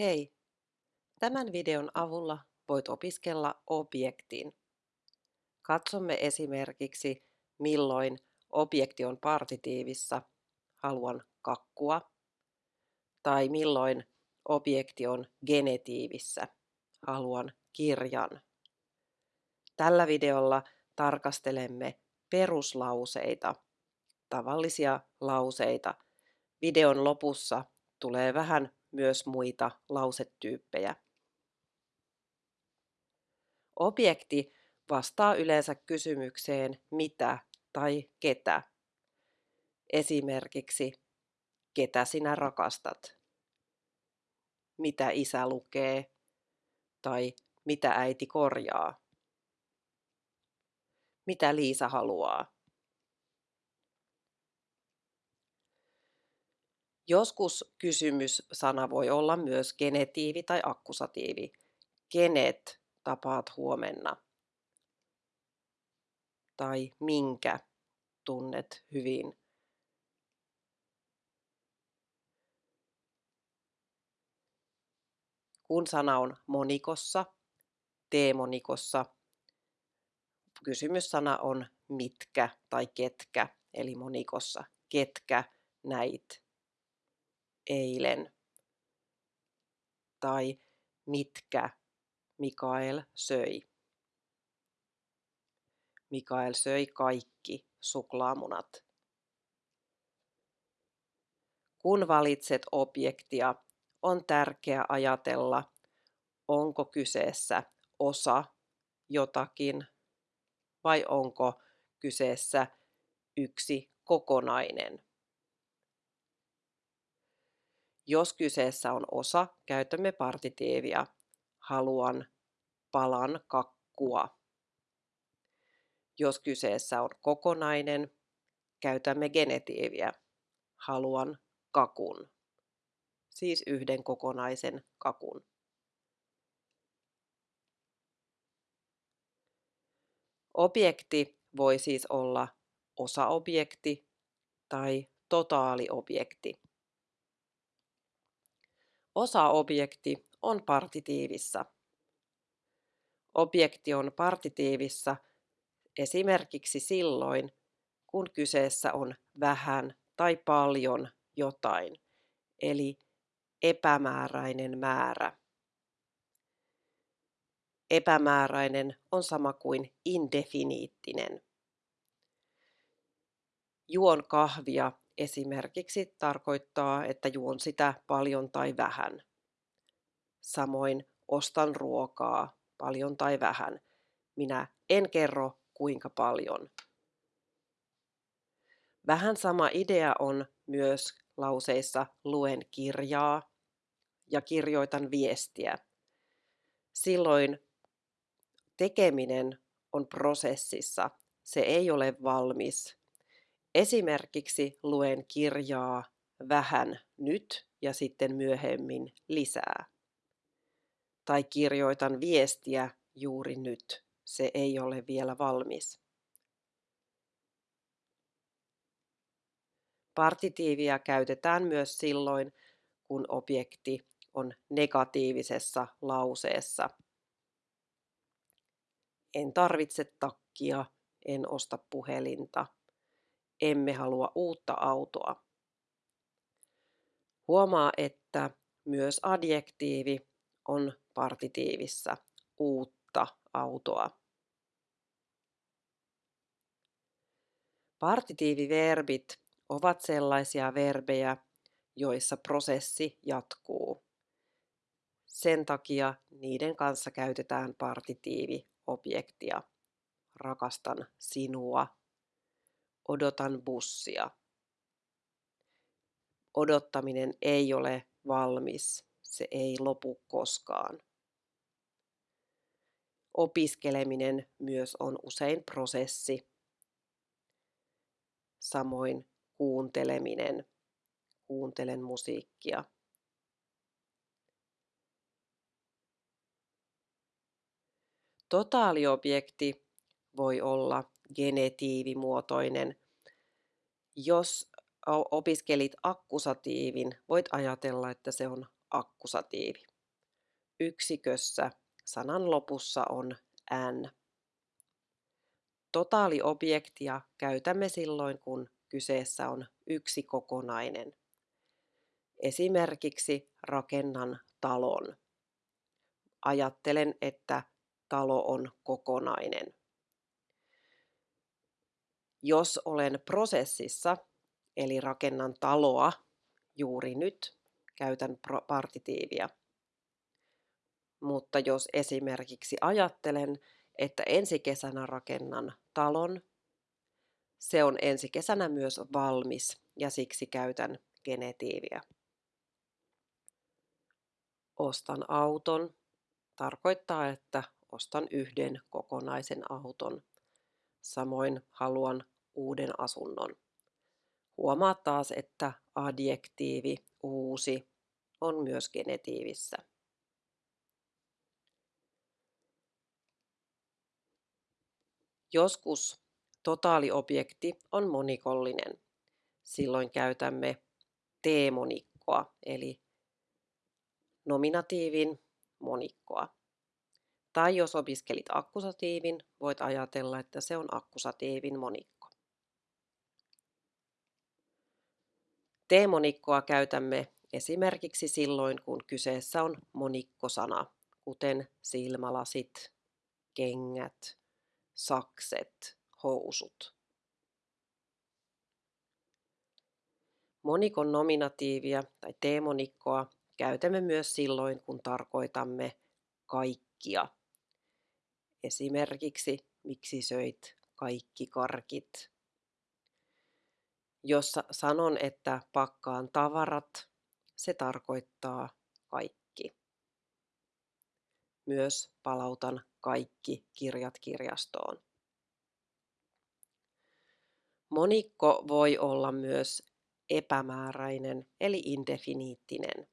Hei! Tämän videon avulla voit opiskella objektin. Katsomme esimerkiksi, milloin objekti on partitiivissa, haluan kakkua, tai milloin objekti on genetiivissä, haluan kirjan. Tällä videolla tarkastelemme peruslauseita, tavallisia lauseita. Videon lopussa tulee vähän myös muita lausetyyppejä. Objekti vastaa yleensä kysymykseen mitä tai ketä. Esimerkiksi, ketä sinä rakastat? Mitä isä lukee? Tai mitä äiti korjaa? Mitä Liisa haluaa? Joskus kysymyssana voi olla myös genetiivi tai akkusatiivi. Kenet tapaat huomenna? Tai minkä tunnet hyvin? Kun sana on monikossa, teemonikossa, kysymyssana on mitkä tai ketkä, eli monikossa. Ketkä näit eilen? Tai mitkä Mikael söi? Mikael söi kaikki suklaamunat. Kun valitset objektia, on tärkeää ajatella, onko kyseessä osa jotakin vai onko kyseessä yksi kokonainen. Jos kyseessä on osa, käytämme partitiivia. Haluan palan kakkua. Jos kyseessä on kokonainen, käytämme genetiiviä. Haluan kakun. Siis yhden kokonaisen kakun. Objekti voi siis olla osaobjekti tai totaaliobjekti. Osaobjekti on partitiivissa. Objekti on partitiivissa esimerkiksi silloin, kun kyseessä on vähän tai paljon jotain, eli epämääräinen määrä. Epämääräinen on sama kuin indefiniittinen. Juon kahvia esimerkiksi tarkoittaa, että juon sitä paljon tai vähän. Samoin ostan ruokaa paljon tai vähän. Minä en kerro kuinka paljon. Vähän sama idea on myös lauseissa luen kirjaa ja kirjoitan viestiä. Silloin tekeminen on prosessissa. Se ei ole valmis. Esimerkiksi luen kirjaa vähän nyt ja sitten myöhemmin lisää. Tai kirjoitan viestiä juuri nyt. Se ei ole vielä valmis. Partitiivia käytetään myös silloin, kun objekti on negatiivisessa lauseessa. En tarvitse takkia, en osta puhelinta. Emme halua uutta autoa. Huomaa, että myös adjektiivi on partitiivissa uutta autoa. Partitiiviverbit ovat sellaisia verbejä, joissa prosessi jatkuu. Sen takia niiden kanssa käytetään partitiiviobjektia. Rakastan sinua. Odotan bussia. Odottaminen ei ole valmis. Se ei lopu koskaan. Opiskeleminen myös on usein prosessi. Samoin kuunteleminen. Kuuntelen musiikkia. Totaaliobjekti voi olla genetiivimuotoinen. Jos opiskelit akkusatiivin, voit ajatella, että se on akkusatiivi. Yksikössä sanan lopussa on n. Totaaliobjektia käytämme silloin, kun kyseessä on yksi kokonainen. Esimerkiksi rakennan talon. Ajattelen, että talo on kokonainen. Jos olen prosessissa, eli rakennan taloa juuri nyt, käytän partitiivia. Mutta jos esimerkiksi ajattelen, että ensi kesänä rakennan talon, se on ensi kesänä myös valmis ja siksi käytän genetiiviä. Ostan auton tarkoittaa, että ostan yhden kokonaisen auton. Samoin haluan uuden asunnon. Huomaa taas, että adjektiivi uusi on myös genetiivissä. Joskus totaaliobjekti on monikollinen. Silloin käytämme teemonikkoa, eli nominatiivin monikkoa. Tai jos opiskelit akkusatiivin, voit ajatella, että se on akkusatiivin monikko. Teemonikkoa käytämme esimerkiksi silloin, kun kyseessä on monikkosana, kuten silmälasit, kengät, sakset, housut. Monikon nominatiivia tai teemonikkoa käytämme myös silloin, kun tarkoitamme kaikkia. Esimerkiksi miksi söit kaikki karkit. Jos sanon, että pakkaan tavarat, se tarkoittaa kaikki. Myös palautan kaikki kirjat kirjastoon. Monikko voi olla myös epämääräinen eli indefiniittinen.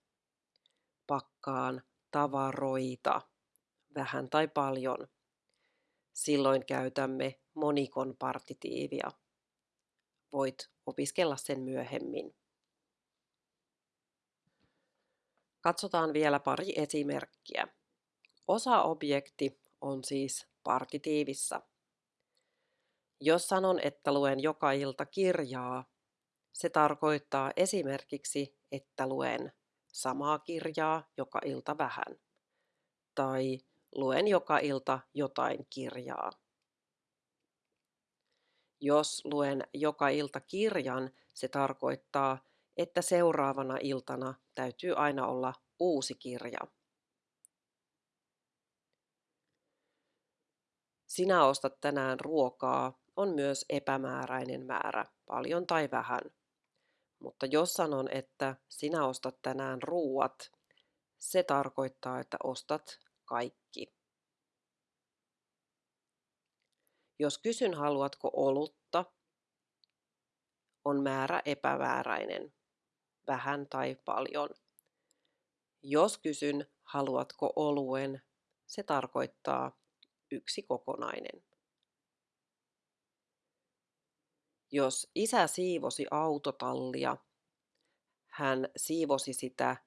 Pakkaan tavaroita, vähän tai paljon. Silloin käytämme monikon partitiivia. Voit opiskella sen myöhemmin. Katsotaan vielä pari esimerkkiä. Osa-objekti on siis partitiivissa. Jos sanon, että luen joka ilta kirjaa, se tarkoittaa esimerkiksi, että luen samaa kirjaa joka ilta vähän. Tai luen joka ilta jotain kirjaa. Jos luen joka ilta kirjan, se tarkoittaa, että seuraavana iltana täytyy aina olla uusi kirja. Sinä ostat tänään ruokaa on myös epämääräinen määrä, paljon tai vähän. Mutta jos sanon, että sinä ostat tänään ruuat, se tarkoittaa, että ostat kaikki. Jos kysyn haluatko olutta, on määrä epämääräinen, vähän tai paljon. Jos kysyn haluatko oluen, se tarkoittaa yksi kokonainen. Jos isä siivosi autotallia, hän siivosi sitä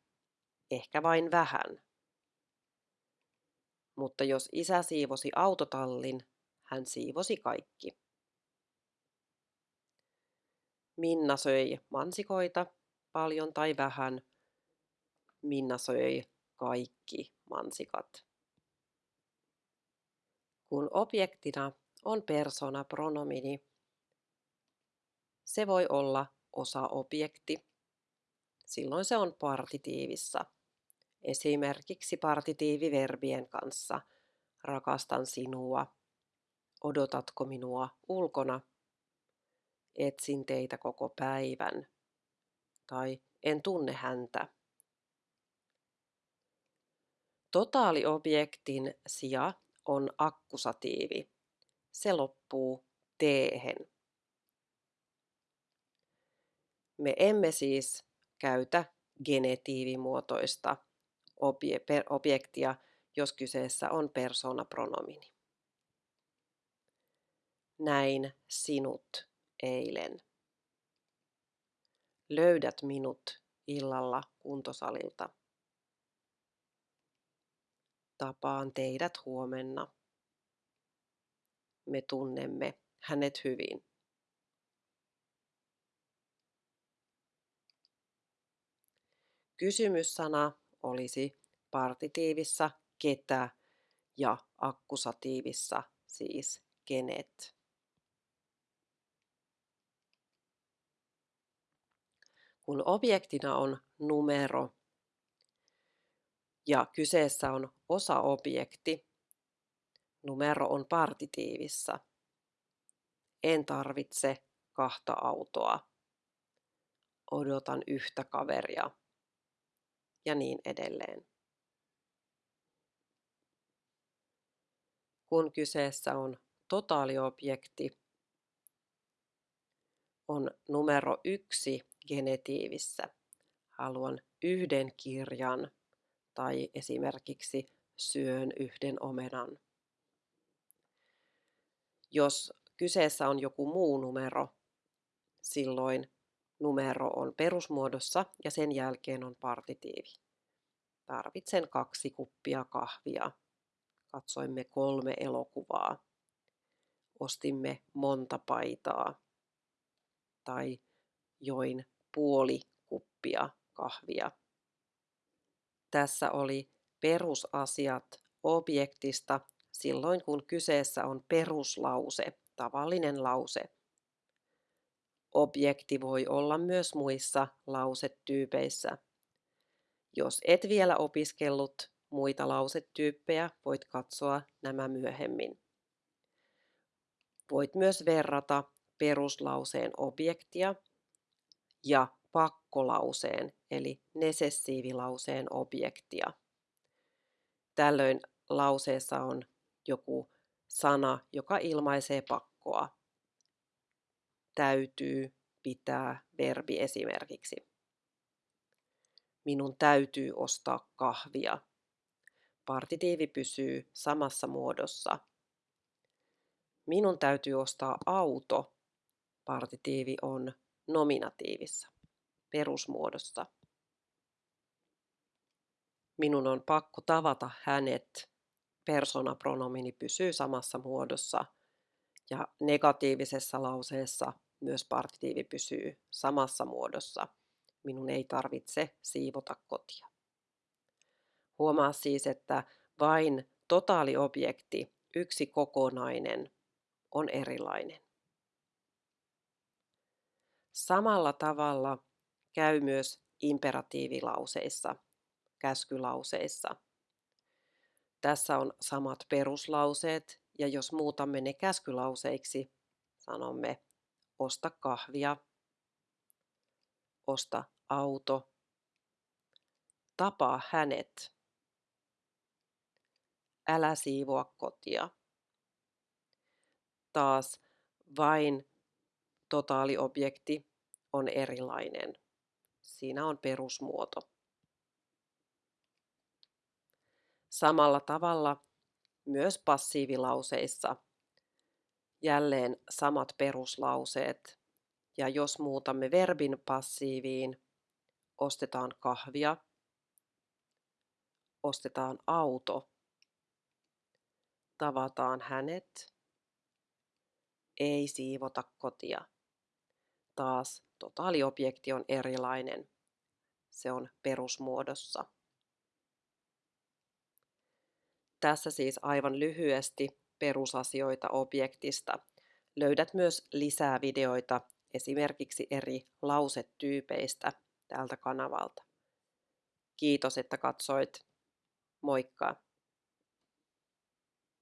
ehkä vain vähän. Mutta jos isä siivosi autotallin, hän siivosi kaikki. Minna söi mansikoita, paljon tai vähän. Minna söi kaikki mansikat. Kun objektina on persona pronomini, se voi olla osa-objekti. Silloin se on partitiivissa. Esimerkiksi partitiiviverbien kanssa rakastan sinua, odotatko minua ulkona, etsin teitä koko päivän tai en tunne häntä. Totaaliobjektin sija on akkusatiivi. Se loppuu teehen. Me emme siis käytä genetiivimuotoista objektia, jos kyseessä on persoonapronomini. Näin sinut eilen. Löydät minut illalla kuntosalilta. Tapaan teidät huomenna. Me tunnemme hänet hyvin. Kysymyssana olisi partitiivissa ketä ja akkusatiivissa siis kenet. Kun objektina on numero ja kyseessä on osaobjekti, numero on partitiivissa. En tarvitse kahta autoa. Odotan yhtä kaveria. Ja niin edelleen. Kun kyseessä on totaaliobjekti, on numero yksi genetiivissä. Haluan yhden kirjan tai esimerkiksi syön yhden omenan. Jos kyseessä on joku muu numero, silloin numero on perusmuodossa ja sen jälkeen on partitiivi. Tarvitsen kaksi kuppia kahvia. Katsoimme kolme elokuvaa. Ostimme monta paitaa. Tai join puoli kuppia kahvia. Tässä oli perusasiat objektista silloin, kun kyseessä on peruslause, tavallinen lause. Objekti voi olla myös muissa lausetyypeissä. Jos et vielä opiskellut muita lausetyyppejä, voit katsoa nämä myöhemmin. Voit myös verrata peruslauseen objektia ja pakkolauseen eli nesessiivilauseen objektia. Tällöin lauseessa on joku sana, joka ilmaisee pakkoa. Täytyy, pitää, verbi esimerkiksi. Minun täytyy ostaa kahvia. Partitiivi pysyy samassa muodossa. Minun täytyy ostaa auto. Partitiivi on nominatiivissa, perusmuodossa. Minun on pakko tavata hänet. Persoonapronomini pysyy samassa muodossa ja negatiivisessa lauseessa myös partitiivi pysyy samassa muodossa. Minun ei tarvitse siivota kotia. Huomaa siis, että vain totaaliobjekti, yksi kokonainen, on erilainen. Samalla tavalla käy myös imperatiivilauseissa, käskylauseissa. Tässä on samat peruslauseet ja jos muutamme ne käskylauseiksi, sanomme osta kahvia, osta auto, tapaa hänet, älä siivoa kotia. Taas vain totaaliobjekti on erilainen. Siinä on perusmuoto. Samalla tavalla myös passiivilauseissa jälleen samat peruslauseet. Ja jos muutamme verbin passiiviin, ostetaan kahvia, ostetaan auto, tavataan hänet, ei siivota kotia taas totaaliobjekti on erilainen. Se on perusmuodossa. Tässä siis aivan lyhyesti perusasioita objektista. Löydät myös lisää videoita esimerkiksi eri lausetyypeistä tältä kanavalta. Kiitos, että katsoit. Moikka!